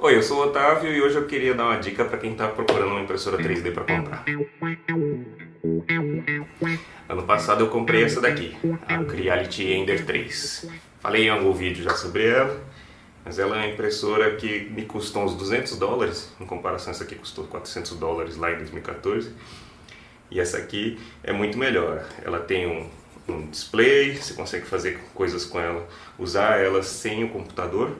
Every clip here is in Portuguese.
Oi, eu sou o Otávio e hoje eu queria dar uma dica para quem está procurando uma impressora 3D para comprar. Ano passado eu comprei essa daqui, a Creality Ender 3. Falei em algum vídeo já sobre ela, mas ela é uma impressora que me custou uns 200 dólares, em comparação essa aqui custou 400 dólares lá em 2014. E essa aqui é muito melhor. Ela tem um, um display, você consegue fazer coisas com ela, usar ela sem o computador.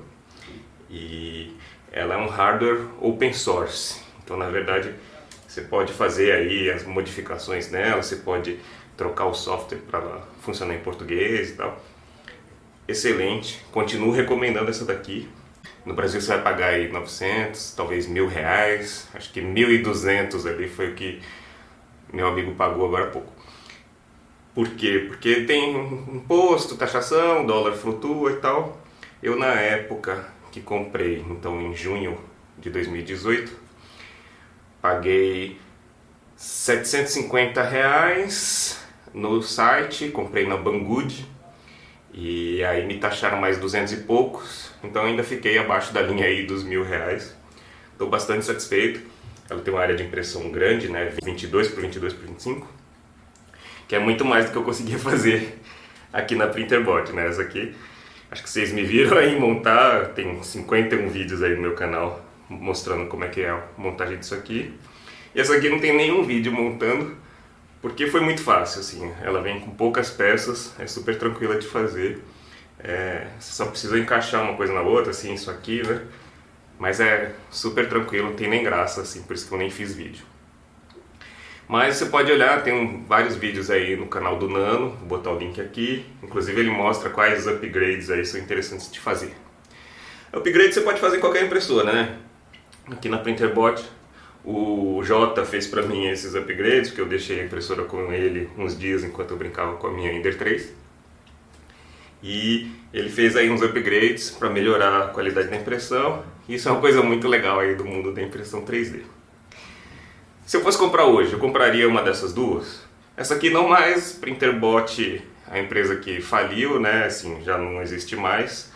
E ela é um hardware open source. Então, na verdade, você pode fazer aí as modificações nela, você pode trocar o software para funcionar em português e tal. Excelente, continuo recomendando essa daqui. No Brasil você vai pagar aí 900, talvez mil reais, acho que 1.200 ali foi o que meu amigo pagou agora há pouco. Por quê? Porque tem imposto, taxação, dólar flutua e tal. Eu na época que comprei, então em junho de 2018, paguei 750 reais no site, comprei na Banggood e aí me taxaram mais 200 e poucos, então ainda fiquei abaixo da linha aí dos mil reais. Estou bastante satisfeito. Ela tem uma área de impressão grande, né, 22 por 22 por 25, que é muito mais do que eu conseguia fazer aqui na Printerbot, né, essa aqui. Acho que vocês me viram aí montar, tem 51 vídeos aí no meu canal mostrando como é que é a montagem disso aqui. E essa aqui não tem nenhum vídeo montando, porque foi muito fácil, assim. Ela vem com poucas peças, é super tranquila de fazer. É, você só precisa encaixar uma coisa na outra, assim, isso aqui, né? Mas é super tranquilo, não tem nem graça, assim, por isso que eu nem fiz vídeo. Mas você pode olhar, tem vários vídeos aí no canal do Nano, vou botar o link aqui. Inclusive ele mostra quais upgrades aí são interessantes de fazer. Upgrade você pode fazer em qualquer impressora, né? Aqui na Printerbot, o Jota fez pra mim esses upgrades, porque eu deixei a impressora com ele uns dias enquanto eu brincava com a minha Ender 3. E ele fez aí uns upgrades para melhorar a qualidade da impressão. Isso é uma coisa muito legal aí do mundo da impressão 3D. Se eu fosse comprar hoje, eu compraria uma dessas duas. Essa aqui não mais, Printerbot, a empresa que faliu, né, assim, já não existe mais.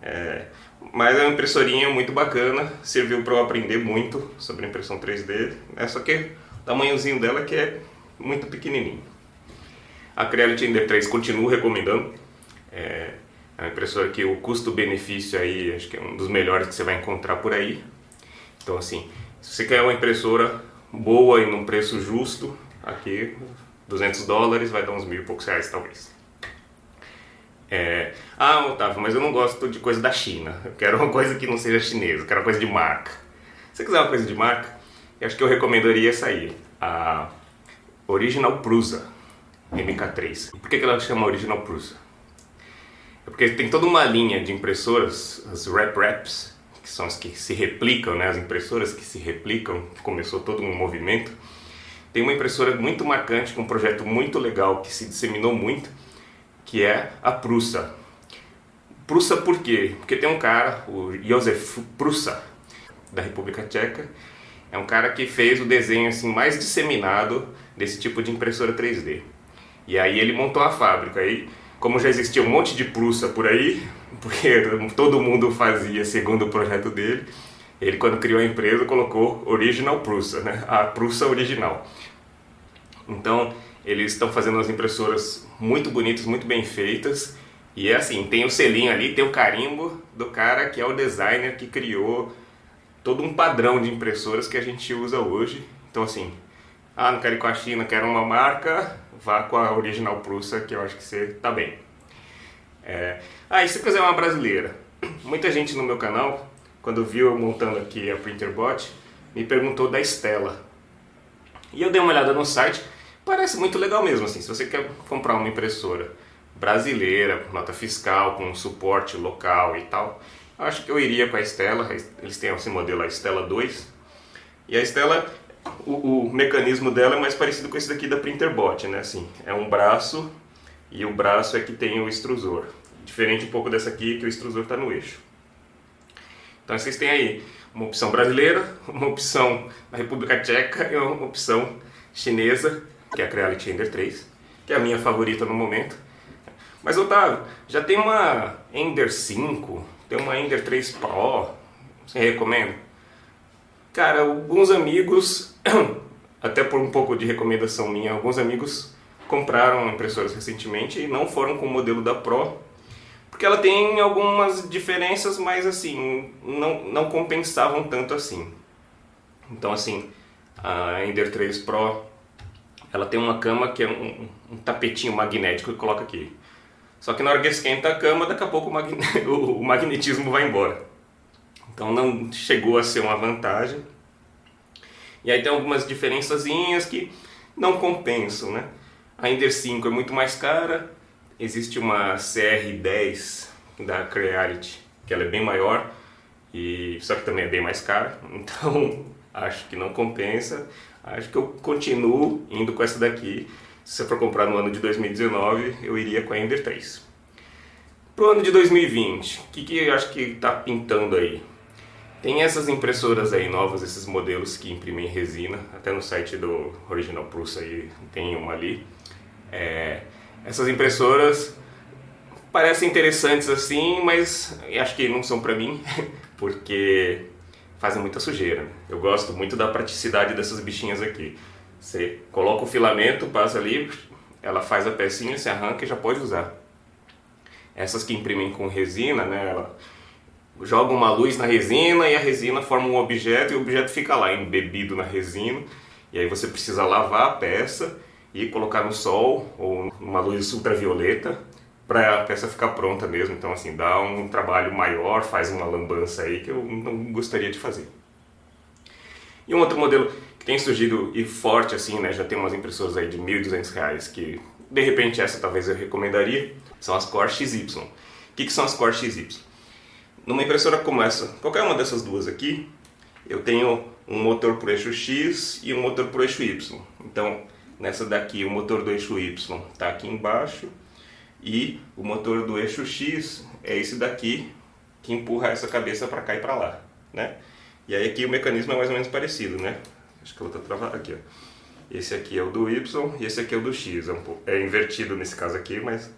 É, mas é uma impressorinha muito bacana, serviu para eu aprender muito sobre impressão 3D. É só que o tamanhozinho dela que é muito pequenininho. A Creality Ender 3 continuo recomendando. É, é uma impressora que o custo-benefício aí acho que é um dos melhores que você vai encontrar por aí. Então assim, se você quer uma impressora boa e num preço justo, aqui 200 dólares vai dar uns mil e poucos reais talvez. É... Ah, Otávio, mas eu não gosto de coisa da China. Eu quero uma coisa que não seja chinesa, eu quero uma coisa de marca. Se você quiser uma coisa de marca, eu acho que eu recomendaria essa aí, a Original Prusa MK3. Por que ela chama Original Prusa? É porque tem toda uma linha de impressoras, as Rep Reps, que são as que se replicam, né, as impressoras que se replicam, começou todo um movimento. Tem uma impressora muito marcante, com um projeto muito legal que se disseminou muito, que é a Prusa. Prusa por quê? Porque tem um cara, o Józef Prusa, da República Tcheca, é um cara que fez o desenho assim mais disseminado desse tipo de impressora 3D. E aí ele montou a fábrica. Aí, como já existia um monte de Prusa por aí, porque todo mundo fazia segundo o projeto dele. Ele, quando criou a empresa, colocou Original Prusa, né? a Prusa original. Então, eles estão fazendo as impressoras muito bonitas, muito bem feitas. E é assim, tem o selinho ali, tem o carimbo do cara que é o designer que criou todo um padrão de impressoras que a gente usa hoje. Então assim, ah, não quero ir com a China, quero uma marca, vá com a Original Prusa, que eu acho que você tá bem. É... Ah, e se quiser uma brasileira? Muita gente no meu canal, quando viu eu montando aqui a Printerbot, me perguntou da Stella. E eu dei uma olhada no site, parece muito legal mesmo, assim, se você quer comprar uma impressora brasileira, nota fiscal, com suporte local e tal, acho que eu iria com a Stella, eles têm esse modelo, a Stella 2, e a Stella, o, o mecanismo dela é mais parecido com esse daqui da Printerbot, né, assim, é um braço e o braço é que tem o extrusor. Diferente um pouco dessa aqui, que o extrusor está no eixo. Então vocês têm aí uma opção brasileira, uma opção da República Tcheca e uma opção chinesa, que é a Creality Ender 3, que é a minha favorita no momento. Mas Otávio, já tem uma Ender 5, tem uma Ender 3 Pro, Você recomenda? Cara, alguns amigos, até por um pouco de recomendação minha, alguns amigos compraram impressoras recentemente e não foram com o modelo da Pro, porque ela tem algumas diferenças, mas assim, não, não compensavam tanto assim. Então assim, a Ender 3 Pro, ela tem uma cama que é um, um tapetinho magnético que coloca aqui. Só que na hora que esquenta a cama, daqui a pouco o, magne... o magnetismo vai embora. Então não chegou a ser uma vantagem. E aí tem algumas diferençazinhas que não compensam, né? A Ender 5 é muito mais cara. Existe uma CR10 da Creality, que ela é bem maior, e só que também é bem mais cara. Então acho que não compensa. Acho que eu continuo indo com essa daqui. Se você for comprar no ano de 2019, eu iria com a Ender 3. Pro ano de 2020, o que, que eu acho que está pintando aí? Tem essas impressoras aí novas, esses modelos que imprimem resina, até no site do Original Prusa aí tem uma ali. É, essas impressoras parecem interessantes assim, mas acho que não são para mim, porque fazem muita sujeira. Eu gosto muito da praticidade dessas bichinhas aqui. Você coloca o filamento, passa ali, ela faz a pecinha, se arranca e já pode usar. Essas que imprimem com resina, né, ela joga uma luz na resina e a resina forma um objeto e o objeto fica lá embebido na resina. E aí você precisa lavar a peça e colocar no sol ou numa luz ultravioleta para a peça ficar pronta mesmo. Então assim, dá um trabalho maior, faz uma lambança aí que eu não gostaria de fazer. E um outro modelo tem surgido e forte assim, né? Já tem umas impressoras aí de R$ 1.200 que de repente essa talvez eu recomendaria, são as Core XY. O que, que são as Core XY? Numa impressora como essa, qualquer uma dessas duas aqui, eu tenho um motor por eixo X e um motor por eixo Y. Então, nessa daqui, o motor do eixo Y está aqui embaixo e o motor do eixo X é esse daqui que empurra essa cabeça para cá e para lá, né? E aí aqui o mecanismo é mais ou menos parecido, né? Acho que ela está travada aqui, ó. Esse aqui é o do Y e esse aqui é o do X. É, um é invertido nesse caso aqui, mas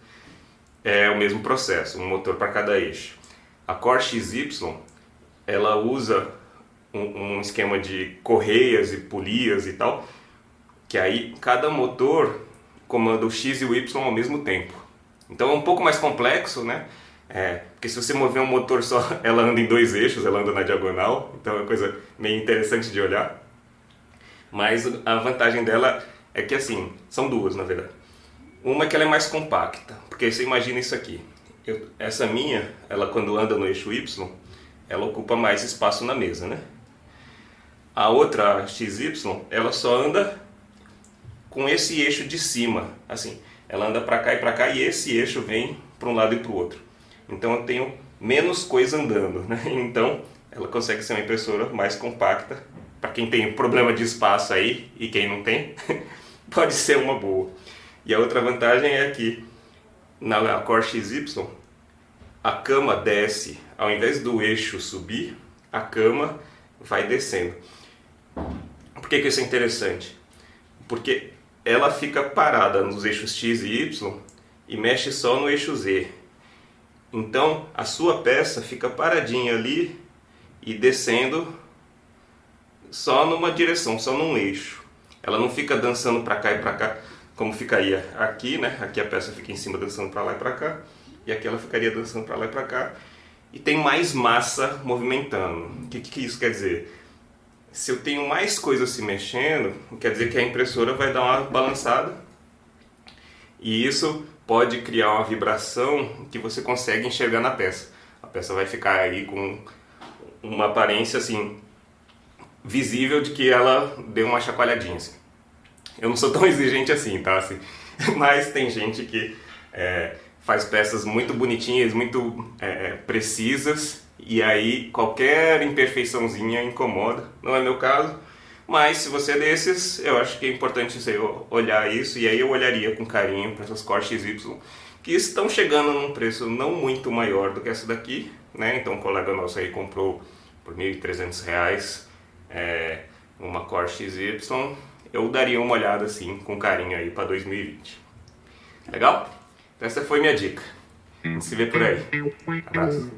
é o mesmo processo, um motor para cada eixo. A Core XY, ela usa um, um esquema de correias e polias e tal, que aí cada motor comanda o X e o Y ao mesmo tempo. Então é um pouco mais complexo, né? É, porque se você mover um motor só, ela anda em dois eixos, ela anda na diagonal, então é uma coisa meio interessante de olhar. Mas a vantagem dela é que assim, são duas na verdade. Uma é que ela é mais compacta, porque você imagina isso aqui. Essa minha, ela quando anda no eixo Y, ela ocupa mais espaço na mesa, né? A outra, XY, ela só anda com esse eixo de cima, assim. Ela anda para cá e para cá e esse eixo vem para um lado e para o outro. Então eu tenho menos coisa andando, né? Então ela consegue ser uma impressora mais compacta para quem tem problema de espaço aí e quem não tem, pode ser uma boa. E a outra vantagem é que na Core XY a cama desce, ao invés do eixo subir, a cama vai descendo. Por que, que isso é interessante? Porque ela fica parada nos eixos X e Y e mexe só no eixo Z. Então a sua peça fica paradinha ali e descendo só numa direção, só num eixo. Ela não fica dançando para cá e para cá, como ficaria aqui, né? Aqui a peça fica em cima dançando para lá e para cá, e aqui ela ficaria dançando para lá e para cá. E tem mais massa movimentando. O que, que isso quer dizer? Se eu tenho mais coisas se mexendo, quer dizer que a impressora vai dar uma balançada. E isso pode criar uma vibração que você consegue enxergar na peça. A peça vai ficar aí com uma aparência assim visível de que ela deu uma chacoalhadinha. Assim. Eu não sou tão exigente assim, tá? Assim, mas tem gente que é, faz peças muito bonitinhas, muito é, é, precisas e aí qualquer imperfeiçãozinha incomoda. Não é meu caso, mas se você é desses, eu acho que é importante você olhar isso e aí eu olharia com carinho para essas cortes Y que estão chegando num preço não muito maior do que essa daqui, né? Então um colega nosso aí comprou por R$ 1.300 é, uma Core XY, eu daria uma olhada assim, com carinho aí para 2020. Legal? Então essa foi minha dica. Se vê por aí. Abraço.